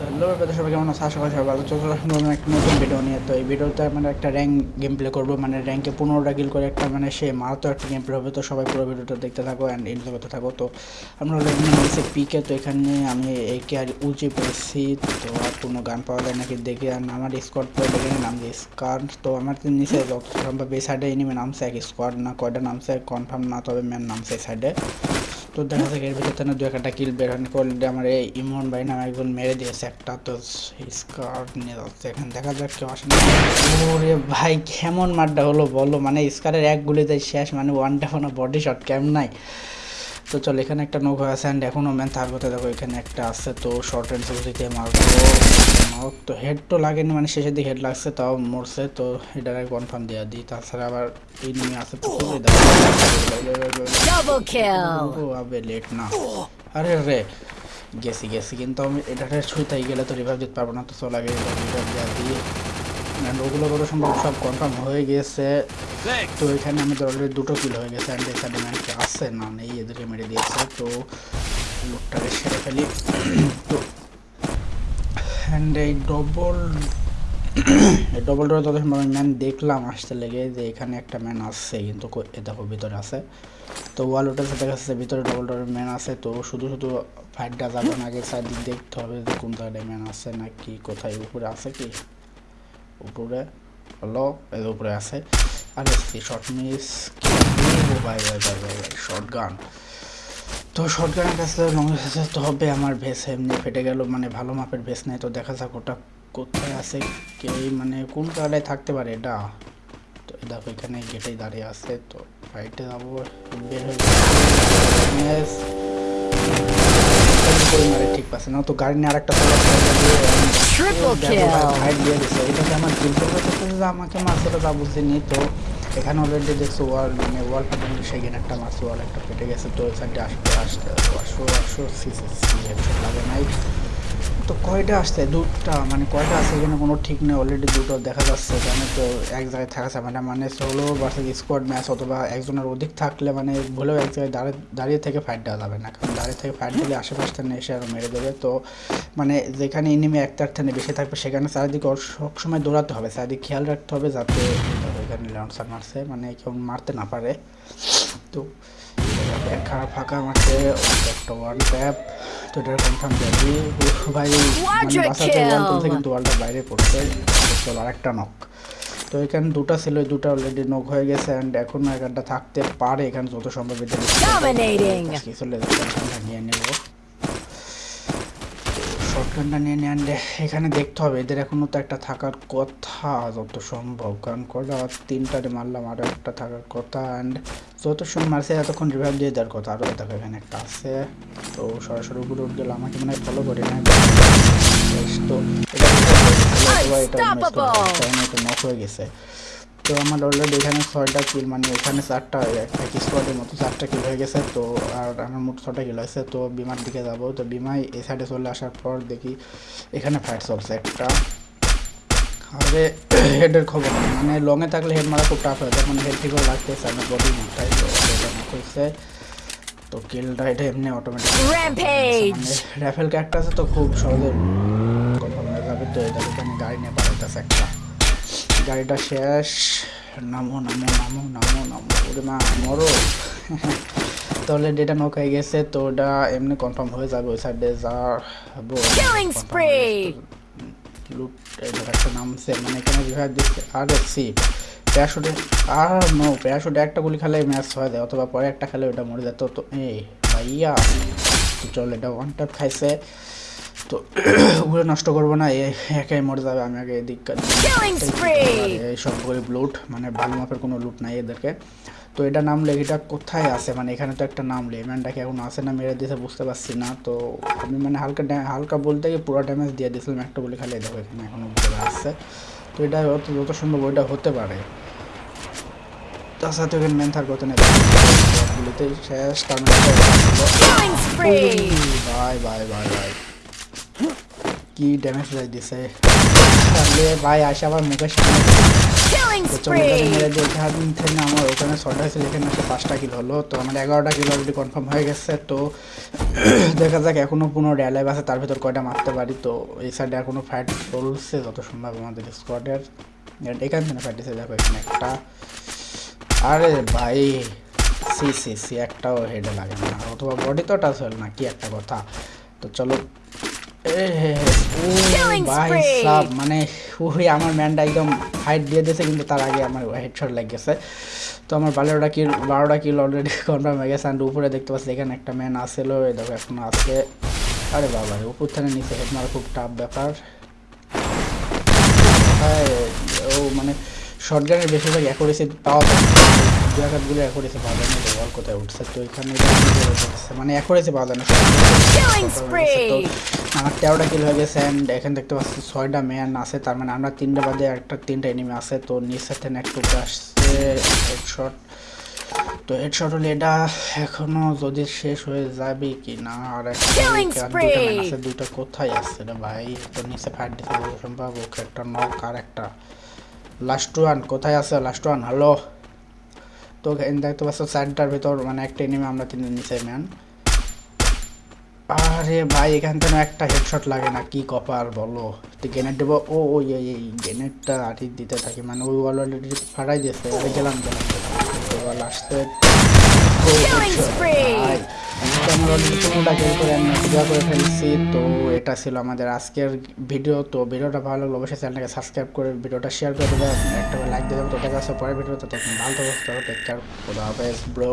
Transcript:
Hello ব্যাপারে সবাই কেমন আছে? আশা করি সবাই ভালো চলছে একটা নতুন ভিডিও নিয়ে। তো এই ভিডিওতে মানে একটা র্যাঙ্ক গেম প্লে করব। মানে র্যাঙ্কে পনেরোটা কিল করে একটা মানে সে মারাত্মক একটা গেম প্লে হবে। তো সবাই পুরো ভিডিওটা দেখতে থাকো অ্যান্ড এনজয় করতে থাকো। তো আমরা এখানে নিয়েছি পিকে তো এখানে আমি একে আর উঁচে পেয়েছি। তো আর কোনো গান পাওয়া যায় নাকি দেখে আর আমার স্কোয়াড পয়েন্ট এখানে নাম দিয়ে স্কার তো আমার নিচে যত সম্ভব এই সাইডে এনিমে নামছে এক স্কোয়াড না কয়টা নামছে কনফার্ম না, তবে ম্যান নামছে এই সাইডে তো দেখা যাক, এর ভিতরে থেকে দু একটা কিল বের হন, করলে আমার এই ইমন ভাই নামে একজন মেরে দিয়েছে একটা, তো স্কার নিয়ে যাচ্ছে এখানে। দেখা যাক কেউ আসে না। ওরে ভাই, কেমন মারটা হলো বলো? মানে স্কারের এক গুলিতে শেষ মানে ওয়ান ডাউন বডি শট কেমন নাই? তো চল এখানে একটা নৌকা আছে অ্যান্ড এখনও ম্যান থাকবে তো দেখো এখানে একটা আছে তো শর্ট রেঞ্জ দিতে মারবো। তো হেড তো লাগেনি মানে শেষের দিকে হেড লাগছে তাও মরছে তো এটার কনফার্ম দেওয়া দিই। তাছাড়া আবার এই নিয়ে ও আবে লেট না। আরে রে গেছি গেছি কিন্তু আমি এটাতে ছুঁইতাই গেলে তো রিভাইভ দিতে পারব না তো চল আগে রিভাইভ দেওয়া দিই। অ্যান্ড ওগুলো কত সম্ভব সব কনফার্ম হয়ে গেছে। তো এখানে আমাদের অলরেডি দুটো কিল হয়ে গেছে অ্যান্ড এখানে ম্যানকে আসছে না নেই, এদেরকে মেরে দিয়েছে। তো লোকটাকে সেরে ফেলি। তো অ্যান্ড এই ডবল এই ডবল ডোরে তত সময় ম্যান দেখলাম, আসতে লেগে যে এখানে একটা ম্যান আসছে কিন্তু দেখো ভিতরে আছে। তো ওয়াল উঠেছে দেখা যাচ্ছে ভিতরে ডবল ডোরের ম্যান আছে, তো শুধু শুধু ফাইটটা যাবে না, আগে সাইড দেখতে হবে যে কোন জায়গায় ম্যান আছে নাকি কোথায় উপরে আছে কি। উপরে হলো এর উপরে আছে। আর shot miss bye bye bye bye bye shotgun তো শর্ট গানের কাছে তো হবে আমার ভেস এমনি ফেটে গেল মানে ভালো মাপের ভেস নেই, তো দেখা যাক ওটা কোথায় আছে, কে মানে কোন জায়গায় থাকতে পারে এটা। তো এই দেখো, এখানে গেটেই দাঁড়িয়ে আছে, তো ফাইটে যাব, বের হয়ে মারে ঠিক পাচ্ছে না তো গাড়ি নিয়ে আরেকটা. দিয়ে দিচ্ছে আমার করতে যে আমাকে মাছটা যা যা বুঝিনি তো এখানে অলরেডি দেখছ ওয়াল মানে ওয়াল সেখানে একটা মাছ ওয়াল একটা পেটে গেছে তো ওই সাইডে আসতে আসতে আসো আসো সি সি সি হেডশট লাগে নাই তো কয়টা আসছে? দুটা মানে কয়টা আছে এখানে কোনো ঠিক নেই অলরেডি দুটো দেখা যাচ্ছে। এখানে তো এক জায়গায় থাকা যাবে না মানে সোলো ভার্সেস স্কোয়াড ম্যাচ অথবা একজনের অধিক থাকলে মানে ভুলেও এক জায়গায় দাঁড়িয়ে দাঁড়িয়ে থেকে ফাইট দেওয়া যাবে না, কারণ দাঁড়িয়ে থেকে ফাইট দিলে আশেপাশ থেকে এসে আরও মেরে দেবে। তো মানে যেখানে এনিমি একটার থেকে বেশি থাকবে, সেখানে চারিদিকে সবসময় দৌড়াতে হবে, চারিদিকে খেয়াল রাখতে হবে যাতে এখানে লঞ্চার মারছে মানে কেউ মারতে না পারে। তো খারাপ ফাঁকা মাঠে একটা ওয়ান ট্যাপ তো এটার কনফার্ম যাবি ভাই মানে বাসাতে ওয়ান তুলছে কিন্তু ওয়ালটা বাইরে পড়ছে। চল আরেকটা নক তো এখানে দুটো ছিল দুটো অলরেডি নক হয়ে গেছে অ্যান্ড এখনও এখানটা থাকতে পারে। এখানে যত সম্ভব এটা চলে নিয়ে নেব। শর্টগানটা নিয়ে নিয়ে আনলে এখানে দেখতে হবে এদের এখনও তো একটা থাকার কথা যত সম্ভব। কারণ কটা তিনটারে মারলাম আরও একটা থাকার কথা অ্যান্ড যত সময় মারছে এতক্ষণ রিভাইভ দিয়ে দেওয়ার কথা। আরও দেখো এখানে একটা আছে। তো সরাসরি উপরে উঠে গেল আমাকে মানে ফলো করে না তো এটা নক হয়ে গেছে। তো আমার অলরেডি এখানে ছয়টা কিল মানে এখানে চারটা একটা স্কোয়াডের মতো চারটা কিল হয়ে গেছে। তো আর আমার মোট ছটা কিল হয়েছে। তো বিমার দিকে যাব। তো বিমায় এই সাইডে চলে আসার পর দেখি এখানে ফাইট চলছে একটা। আরে হেডের খবর মানে লংয়ে থাকলে হেড মারা খুব টাফ হয়। তখন হেড করে রাখতেছে আমার বডি মোটাই তো এটা knock হয়েছে। তো কিলটা এটা এমনি অটোমেটিক. র্যাফেল ক্যারেক্টার আছে তো খুব সহজে কনফার্ম হয়ে যাবে। তো এটা এখানে গাড়ি নিয়ে পাঠাইতেছে একটা। গাড়িটা শেষ। নামো নামো নামো নামো নামো। ওরে মা মরো। তাহলে ডেটা নক হয়ে গেছে। তো ওটা এমনি কনফার্ম হয়ে যাবে। ওই সাইডে যাব. লুট এটা একটা নামছে। মানে এখানে রিভাইভ দিচ্ছে আর সি প্যারাশুটে আর নো প্যারাশুটে একটা গুলি খেলে ম্যাচ হয়ে যায় অথবা পরে একটা খেলে ওটা মরে যেত তো এই ভাইয়া তো চল এটা ওয়ান ট্যাপ খাইছে। তো ওগুলো নষ্ট করব না একাই মরে যাবে আমি আগে এদিক এই সব গরিব লুট মানে ভালো মাপের কোনো লুট নাই এদেরকে। তো এটা নাম নামলে এটা কোথায় আছে? মানে এখানে তো একটা নাম নামলে ম্যানটাকে এখন আছে না মেরে দিয়েছে বুঝতে পারছি না। তো আমি মানে হালকা হালকা বলতে গিয়ে পুরো ড্যামেজ দিয়ে দিয়েছিলাম একটা বলে খালি দেখো এখানে এখনও বুঝতে আসছে তো এটা যত যত সম্ভব ওইটা হতে পারে। তার সাথে ওখানে মেন থার করতে গুলিতে শেষ তার. বাই বাই বাই বাই কি ড্যামেজ দিছে ভাই আসে আবার মুখের সামনে। তো চলে গেলে spree. মেরে দিয়ে থেকে আমার ওখানে ছটা হয়েছিল এখানে এসে পাঁচটা কিলো হলো। তো আমার এগারোটা কিলো অলরেডি কনফার্ম হয়ে গেছে। তো দেখা যাক এখনও পনেরো আছে তার ভিতর কয়টা মারতে পারি। তো এই সাইডে এখনও ফাইট চলছে যত সম্ভব আমাদের স্কোয়াডের এখান থেকে ফাইট দেখো এখানে একটা। আরে ভাই সি সি সি একটাও হেডে লাগে না। অথবা বডি তো টাচ হল না কি একটা কথা। তো চলো। এ হে হে, ভাই! সাব মানে ওই আমার ম্যানটা একদম ফাইট দিয়ে দিয়েছে কিন্তু তার আগে আমার হেডশট লেগে গেছে। তো আমার বারোটা কিল বারোটা কিল অলরেডি কনফার্ম হয়ে গেছে অ্যান্ড উপরে দেখতে পাচ্ছি এখানে একটা ম্যান আসেলো এই দেখো এখনও আছে আরে বাবা উপর থেকে নিচে হেড মারা খুব টাফ ব্যাপার। ও মানে শর্ট গানের বেশিরভাগ অ্যাকুরেসি পাওয়া যায়। পাওয়া যায় না তো বল কোথায় উঠছে? তো এখানে? মানে না! আমার তেরোটা কিল হয়ে গেছে অ্যান্ড এখানে দেখতে পাচ্ছি ছয়টা ম্যান আছে তার মানে আমরা তিনটা বাদে একটা তিনটা এনিমি আছে। তো একটু আসছে হেডশট তো হেডশট হলে এটা এখনও যদি শেষ হয়ে যাবে কি না আর একটা দুইটা কোথায় আছে রে ভাই? তো নিচে ফাইট দিতে সম্ভব ওকে একটা নক আর একটা। লাস্ট ওয়ান কোথায় আছে? লাস্ট ওয়ান হ্যালো তো দেখতে পাচ্ছ সেন্টার ভিতর মানে একটা এনিমি আমরা তিনজন নিচে ম্যান আরে ভাই, এখান থেকে একটা হেডশট লাগে না, কি কপার বলো। তো গ্রেনেড দেবো। ও ওই এই গ্রেনেডটা আটি দিতে থাকি মানে ওই অলরেডি ফাটাই দিয়েছে। গেলাম গেলাম। তো আমরা করে পূজা করে ফেলছি এটা ছিল আমাদের আজকের ভিডিও তো ভিডিওটা ভালো লাগল অবশ্যই চ্যানেলটাকে সাবস্ক্রাইব করে ভিডিওটা শেয়ার করে দেবে একটা লাইক দিয়ে দেবে তো দেখা যাচ্ছে পরের ভিডিওতে তখন ভালো থাকবে টেক কেয়ার খোদা হাফেজ ব্রো